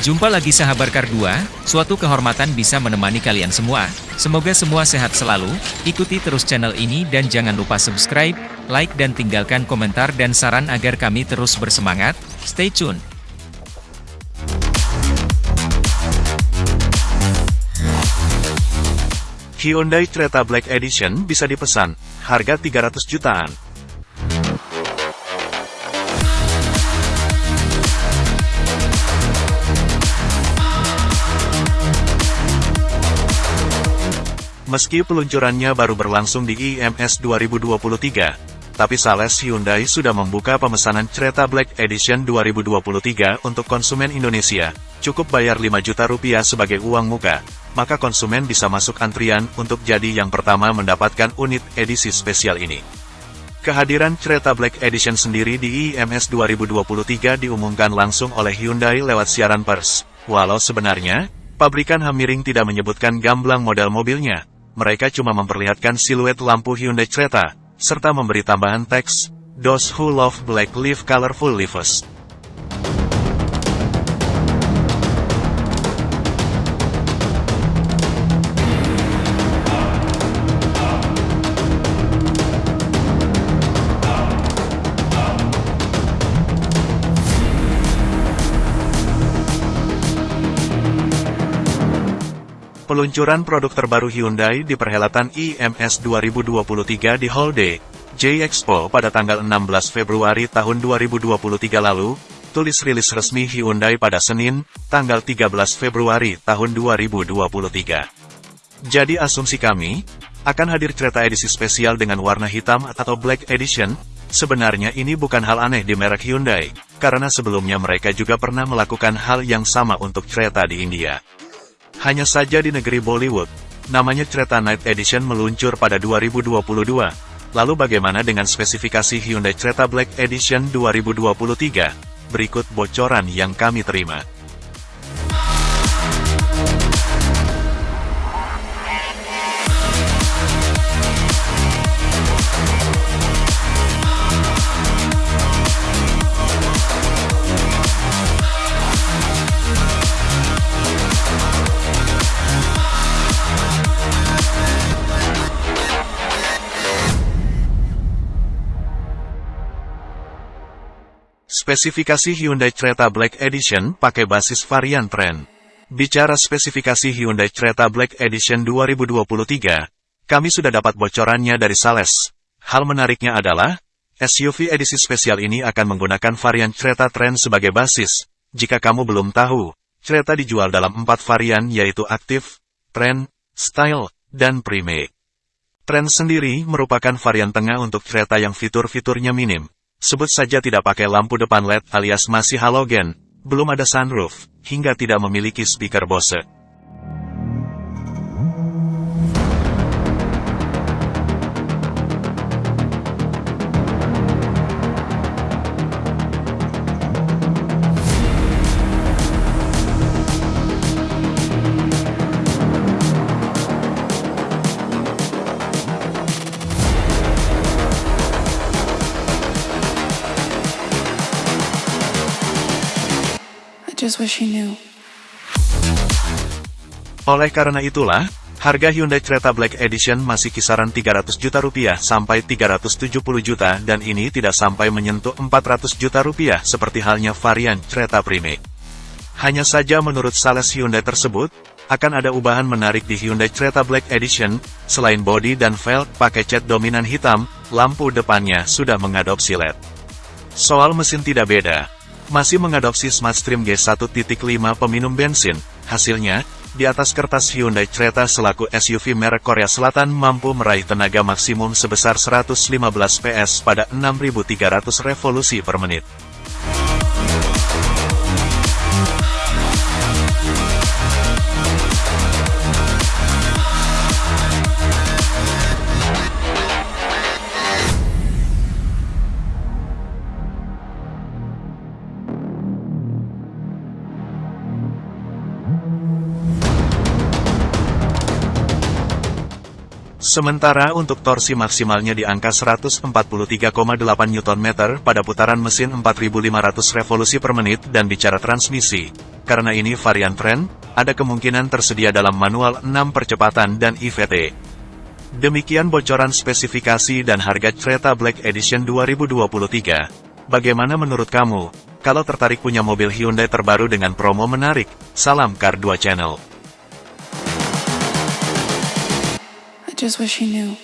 Jumpa lagi sahabat Kar 2, suatu kehormatan bisa menemani kalian semua. Semoga semua sehat selalu, ikuti terus channel ini dan jangan lupa subscribe, like dan tinggalkan komentar dan saran agar kami terus bersemangat. Stay tune. Hyundai Creta Black Edition bisa dipesan, harga 300 jutaan. Meski peluncurannya baru berlangsung di IMS 2023, tapi Sales Hyundai sudah membuka pemesanan Creta Black Edition 2023 untuk konsumen Indonesia. Cukup bayar 5 juta rupiah sebagai uang muka, maka konsumen bisa masuk antrian untuk jadi yang pertama mendapatkan unit edisi spesial ini. Kehadiran Creta Black Edition sendiri di IMS 2023 diumumkan langsung oleh Hyundai lewat siaran pers. Walau sebenarnya, pabrikan Hamiring tidak menyebutkan gamblang model mobilnya, mereka cuma memperlihatkan siluet lampu Hyundai Creta, serta memberi tambahan teks, Those who love black live colorful lives. Peluncuran produk terbaru Hyundai di perhelatan IMS 2023 di Hall J Expo pada tanggal 16 Februari tahun 2023 lalu, tulis rilis resmi Hyundai pada Senin, tanggal 13 Februari tahun 2023. Jadi asumsi kami, akan hadir kereta edisi spesial dengan warna hitam atau Black Edition, sebenarnya ini bukan hal aneh di merek Hyundai, karena sebelumnya mereka juga pernah melakukan hal yang sama untuk kereta di India. Hanya saja di negeri Bollywood, namanya Creta Night Edition meluncur pada 2022. Lalu bagaimana dengan spesifikasi Hyundai Creta Black Edition 2023? Berikut bocoran yang kami terima. Spesifikasi Hyundai Creta Black Edition pakai basis varian Trend. Bicara spesifikasi Hyundai Creta Black Edition 2023, kami sudah dapat bocorannya dari Sales. Hal menariknya adalah, SUV edisi spesial ini akan menggunakan varian Creta Trend sebagai basis. Jika kamu belum tahu, Creta dijual dalam empat varian yaitu Active, Trend, Style, dan Prime. Trend sendiri merupakan varian tengah untuk kereta yang fitur-fiturnya minim, Sebut saja tidak pakai lampu depan LED alias masih halogen, belum ada sunroof, hingga tidak memiliki speaker Bose. Oleh karena itulah, harga Hyundai Creta Black Edition masih kisaran 300 juta rupiah sampai 370 juta dan ini tidak sampai menyentuh 400 juta rupiah seperti halnya varian Creta Prime. Hanya saja menurut Sales Hyundai tersebut, akan ada ubahan menarik di Hyundai Creta Black Edition, selain body dan velg pakai cat dominan hitam, lampu depannya sudah mengadopsi LED. Soal mesin tidak beda, masih mengadopsi Smartstream G1.5 peminum bensin. Hasilnya, di atas kertas Hyundai Creta selaku SUV merek Korea Selatan mampu meraih tenaga maksimum sebesar 115 PS pada 6300 revolusi per menit. Sementara untuk torsi maksimalnya di angka 143,8 Nm pada putaran mesin 4500 revolusi per menit dan bicara transmisi. Karena ini varian tren, ada kemungkinan tersedia dalam manual 6 percepatan dan IVT. Demikian bocoran spesifikasi dan harga kereta Black Edition 2023. Bagaimana menurut kamu? Kalau tertarik punya mobil Hyundai terbaru dengan promo menarik, salam Car 2 Channel. just wish he knew.